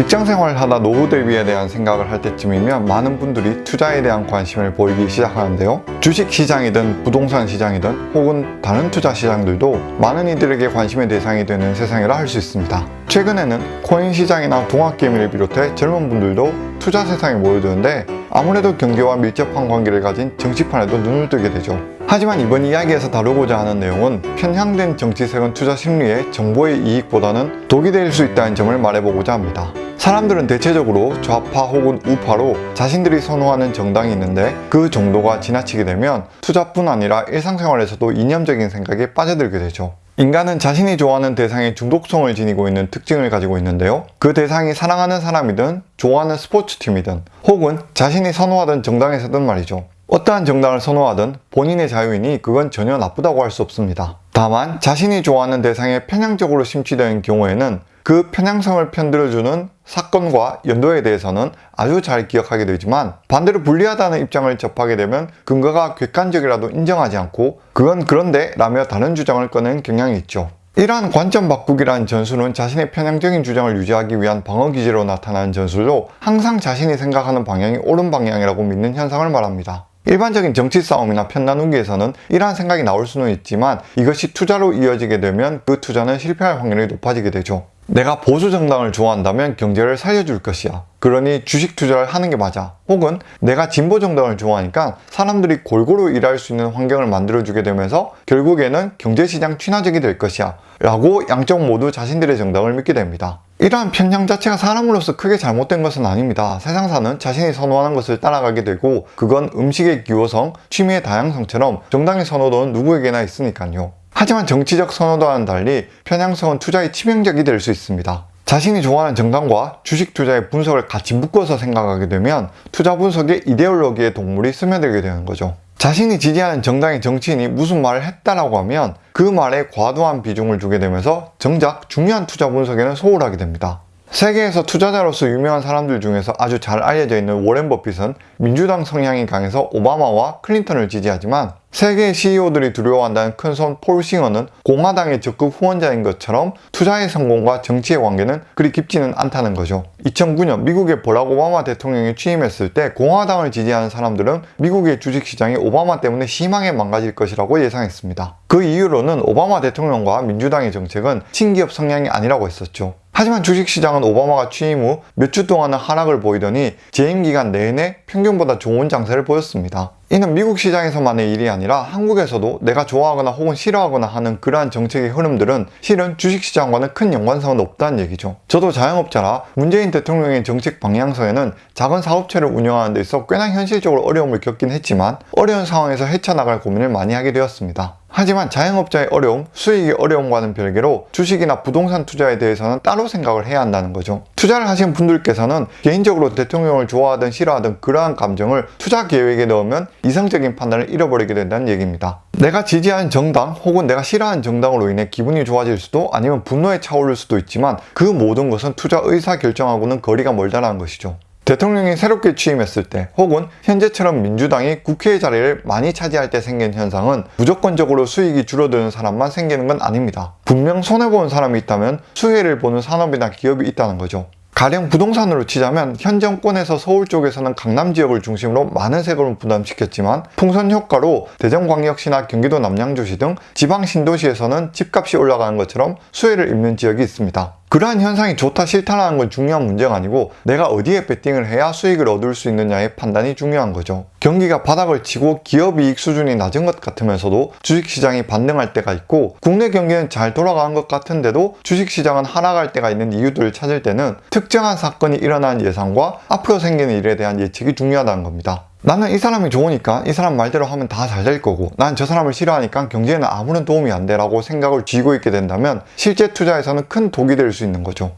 직장생활을 하다 노후 대비에 대한 생각을 할 때쯤이면 많은 분들이 투자에 대한 관심을 보이기 시작하는데요. 주식 시장이든 부동산 시장이든 혹은 다른 투자 시장들도 많은 이들에게 관심의 대상이 되는 세상이라 할 수 있습니다. 최근에는 코인 시장이나 동학개미를 비롯해 젊은 분들도 투자 세상에 모여드는데 아무래도 경제와 밀접한 관계를 가진 정치판에도 눈을 뜨게 되죠. 하지만 이번 이야기에서 다루고자 하는 내용은 편향된 정치세금 투자 심리에 정보의 이익보다는 독이 될 수 있다는 점을 말해보고자 합니다. 사람들은 대체적으로 좌파 혹은 우파로 자신들이 선호하는 정당이 있는데 그 정도가 지나치게 되면 투자뿐 아니라 일상생활에서도 이념적인 생각에 빠져들게 되죠. 인간은 자신이 좋아하는 대상에 중독성을 지니고 있는 특징을 가지고 있는데요. 그 대상이 사랑하는 사람이든 좋아하는 스포츠팀이든 혹은 자신이 선호하던 정당에서든 말이죠. 어떠한 정당을 선호하든 본인의 자유이니 그건 전혀 나쁘다고 할 수 없습니다. 다만 자신이 좋아하는 대상에 편향적으로 심취된 경우에는 그 편향성을 편들어주는 사건과 연도에 대해서는 아주 잘 기억하게 되지만 반대로 불리하다는 입장을 접하게 되면 근거가 객관적이라도 인정하지 않고 그건 그런데 라며 다른 주장을 꺼낸 경향이 있죠. 이러한 관점 바꾸기라는 전술은 자신의 편향적인 주장을 유지하기 위한 방어 기제로 나타나는 전술로 항상 자신이 생각하는 방향이 옳은 방향이라고 믿는 현상을 말합니다. 일반적인 정치 싸움이나 편 나누기에서는 이러한 생각이 나올 수는 있지만 이것이 투자로 이어지게 되면 그 투자는 실패할 확률이 높아지게 되죠. 내가 보수 정당을 좋아한다면 경제를 살려줄 것이야. 그러니 주식 투자를 하는 게 맞아. 혹은 내가 진보 정당을 좋아하니까 사람들이 골고루 일할 수 있는 환경을 만들어주게 되면서 결국에는 경제시장 친화적이 될 것이야. 라고 양쪽 모두 자신들의 정당을 믿게 됩니다. 이러한 편향 자체가 사람으로서 크게 잘못된 것은 아닙니다. 세상사는 자신이 선호하는 것을 따라가게 되고 그건 음식의 기호성, 취미의 다양성처럼 정당의 선호도는 누구에게나 있으니까요. 하지만 정치적 선호도와는 달리 편향성은 투자의 치명적이 될 수 있습니다. 자신이 좋아하는 정당과 주식 투자의 분석을 같이 묶어서 생각하게 되면 투자 분석의 이데올로기의 동물이 스며들게 되는 거죠. 자신이 지지하는 정당의 정치인이 무슨 말을 했다라고 하면 그 말에 과도한 비중을 두게 되면서 정작 중요한 투자 분석에는 소홀하게 됩니다. 세계에서 투자자로서 유명한 사람들 중에서 아주 잘 알려져 있는 워렌 버핏은 민주당 성향이 강해서 오바마와 클린턴을 지지하지만 세계 CEO들이 두려워한다는 큰손 폴 싱어는 공화당의 적극 후원자인 것처럼 투자의 성공과 정치의 관계는 그리 깊지는 않다는 거죠. 2009년 미국의 버락 오바마 대통령이 취임했을 때 공화당을 지지하는 사람들은 미국의 주식시장이 오바마 때문에 심하게 망가질 것이라고 예상했습니다. 그 이유로는 오바마 대통령과 민주당의 정책은 친기업 성향이 아니라고 했었죠. 하지만 주식시장은 오바마가 취임 후 몇 주 동안은 하락을 보이더니 재임 기간 내내 평균보다 좋은 장세를 보였습니다. 이는 미국 시장에서만의 일이 아니라 한국에서도 내가 좋아하거나 혹은 싫어하거나 하는 그러한 정책의 흐름들은 실은 주식시장과는 큰 연관성은 없다는 얘기죠. 저도 자영업자라 문재인 대통령의 정책 방향성에는 작은 사업체를 운영하는 데 있어 꽤나 현실적으로 어려움을 겪긴 했지만 어려운 상황에서 헤쳐나갈 고민을 많이 하게 되었습니다. 하지만 자영업자의 어려움, 수익의 어려움과는 별개로 주식이나 부동산 투자에 대해서는 따로 생각을 해야 한다는 거죠. 투자를 하신 분들께서는 개인적으로 대통령을 좋아하든 싫어하든 그러한 감정을 투자 계획에 넣으면 이성적인 판단을 잃어버리게 된다는 얘기입니다. 내가 지지하는 정당 혹은 내가 싫어하는 정당으로 인해 기분이 좋아질 수도 아니면 분노에 차오를 수도 있지만 그 모든 것은 투자 의사 결정하고는 거리가 멀다는 것이죠. 대통령이 새롭게 취임했을 때 혹은 현재처럼 민주당이 국회의 자리를 많이 차지할 때 생긴 현상은 무조건적으로 수익이 줄어드는 사람만 생기는 건 아닙니다. 분명 손해보는 사람이 있다면 수혜를 보는 산업이나 기업이 있다는 거죠. 가령 부동산으로 치자면 현 정권에서 서울 쪽에서는 강남 지역을 중심으로 많은 세금을 부담시켰지만 풍선 효과로 대전광역시나 경기도 남양주시 등 지방 신도시에서는 집값이 올라가는 것처럼 수혜를 입는 지역이 있습니다. 그러한 현상이 좋다 싫다라는 건 중요한 문제가 아니고 내가 어디에 베팅을 해야 수익을 얻을 수 있느냐의 판단이 중요한 거죠. 경기가 바닥을 치고 기업이익 수준이 낮은 것 같으면서도 주식시장이 반등할 때가 있고 국내 경기는 잘 돌아가는 것 같은데도 주식시장은 하락할 때가 있는 이유들을 찾을 때는 특정한 사건이 일어나는 예상과 앞으로 생기는 일에 대한 예측이 중요하다는 겁니다. 나는 이 사람이 좋으니까 이 사람 말대로 하면 다 잘 될 거고 난 저 사람을 싫어하니까 경제에는 아무런 도움이 안 돼 라고 생각을 쥐고 있게 된다면 실제 투자에서는 큰 독이 될 수 있는 거죠.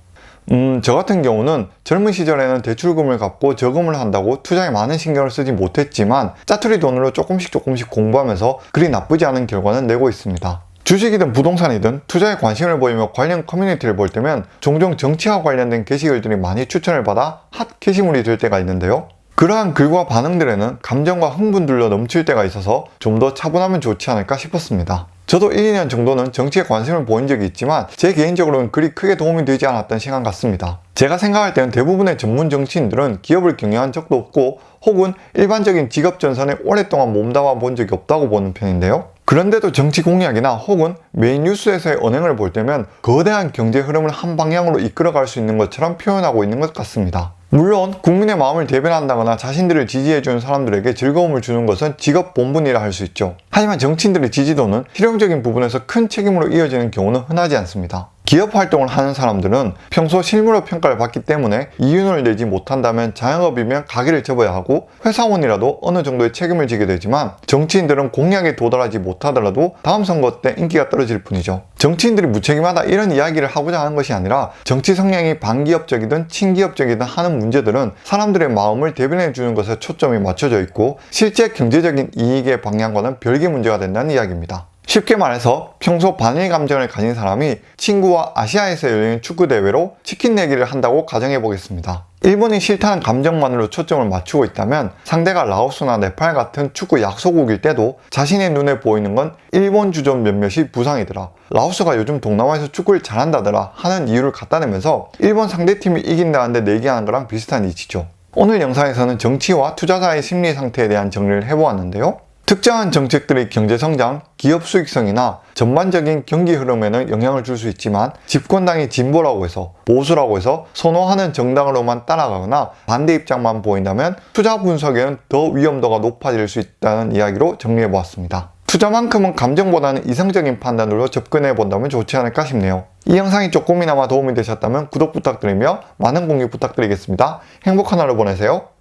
음, 저 같은 경우는 젊은 시절에는 대출금을 갚고 저금을 한다고 투자에 많은 신경을 쓰지 못했지만 짜투리 돈으로 조금씩 조금씩 공부하면서 그리 나쁘지 않은 결과는 내고 있습니다. 주식이든 부동산이든 투자에 관심을 보이며 관련 커뮤니티를 볼 때면 종종 정치와 관련된 게시글들이 많이 추천을 받아 핫 게시물이 될 때가 있는데요. 그러한 글과 반응들에는 감정과 흥분들로 넘칠 때가 있어서 좀 더 차분하면 좋지 않을까 싶었습니다. 저도 1, 2년 정도는 정치에 관심을 보인 적이 있지만 제 개인적으로는 그리 크게 도움이 되지 않았던 시간 같습니다. 제가 생각할 때는 대부분의 전문 정치인들은 기업을 경영한 적도 없고 혹은 일반적인 직업 전선에 오랫동안 몸담아 본 적이 없다고 보는 편인데요. 그런데도 정치 공약이나 혹은 메인 뉴스에서의 언행을 볼 때면 거대한 경제 흐름을 한 방향으로 이끌어갈 수 있는 것처럼 표현하고 있는 것 같습니다. 물론 국민의 마음을 대변한다거나 자신들을 지지해주는 사람들에게 즐거움을 주는 것은 직업 본분이라 할 수 있죠. 하지만 정치인들의 지지도는 실용적인 부분에서 큰 책임으로 이어지는 경우는 흔하지 않습니다. 기업 활동을 하는 사람들은 평소 실무로 평가를 받기 때문에 이윤을 내지 못한다면 자영업이면 가게를 접어야 하고 회사원이라도 어느 정도의 책임을 지게 되지만 정치인들은 공약에 도달하지 못하더라도 다음 선거 때 인기가 떨어질 뿐이죠. 정치인들이 무책임하다 이런 이야기를 하고자 하는 것이 아니라 정치 성향이 반기업적이든 친기업적이든 하는 문제들은 사람들의 마음을 대변해 주는 것에 초점이 맞춰져 있고 실제 경제적인 이익의 방향과는 별개 문제가 된다는 이야기입니다. 쉽게 말해서 평소 반일 감정을 가진 사람이 친구와 아시아에서 열리는 축구 대회로 치킨 내기를 한다고 가정해 보겠습니다. 일본이 싫다는 감정만으로 초점을 맞추고 있다면 상대가 라오스나 네팔 같은 축구 약소국일 때도 자신의 눈에 보이는 건 일본 주전 몇몇이 부상이더라. 라오스가 요즘 동남아에서 축구를 잘한다더라 하는 이유를 갖다 내면서 일본 상대팀이 이긴다는데 내기하는 거랑 비슷한 이치죠. 오늘 영상에서는 정치와 투자자의 심리 상태에 대한 정리를 해보았는데요. 특정한 정책들의 경제 성장, 기업 수익성이나 전반적인 경기 흐름에는 영향을 줄 수 있지만 집권당이 진보라고 해서 보수라고 해서 선호하는 정당으로만 따라가거나 반대 입장만 보인다면 투자 분석에는 더 위험도가 높아질 수 있다는 이야기로 정리해 보았습니다. 투자만큼은 감정보다는 이성적인 판단으로 접근해 본다면 좋지 않을까 싶네요. 이 영상이 조금이나마 도움이 되셨다면 구독 부탁드리며 많은 공유 부탁드리겠습니다. 행복한 하루 보내세요.